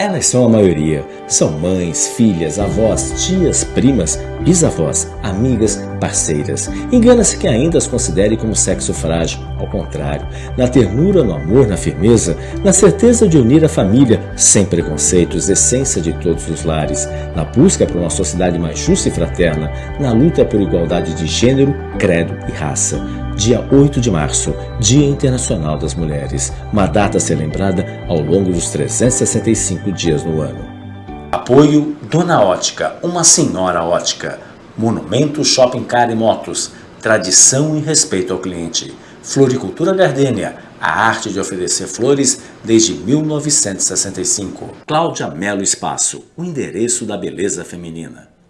Elas são a maioria. São mães, filhas, avós, tias, primas, bisavós, amigas, parceiras. Engana-se que ainda as considere como sexo frágil. Ao contrário, na ternura, no amor, na firmeza, na certeza de unir a família, sem preconceitos, essência de todos os lares, na busca por uma sociedade mais justa e fraterna, na luta por igualdade de gênero, credo e raça. Dia 8 de março, Dia Internacional das Mulheres, uma data a ser lembrada ao longo dos 365 dias no ano. Apoio Dona Ótica, uma senhora ótica. Monumento Shopping Car e Motos, tradição e respeito ao cliente. Floricultura Gardênia, a arte de oferecer flores desde 1965. Cláudia Melo Espaço, o endereço da beleza feminina.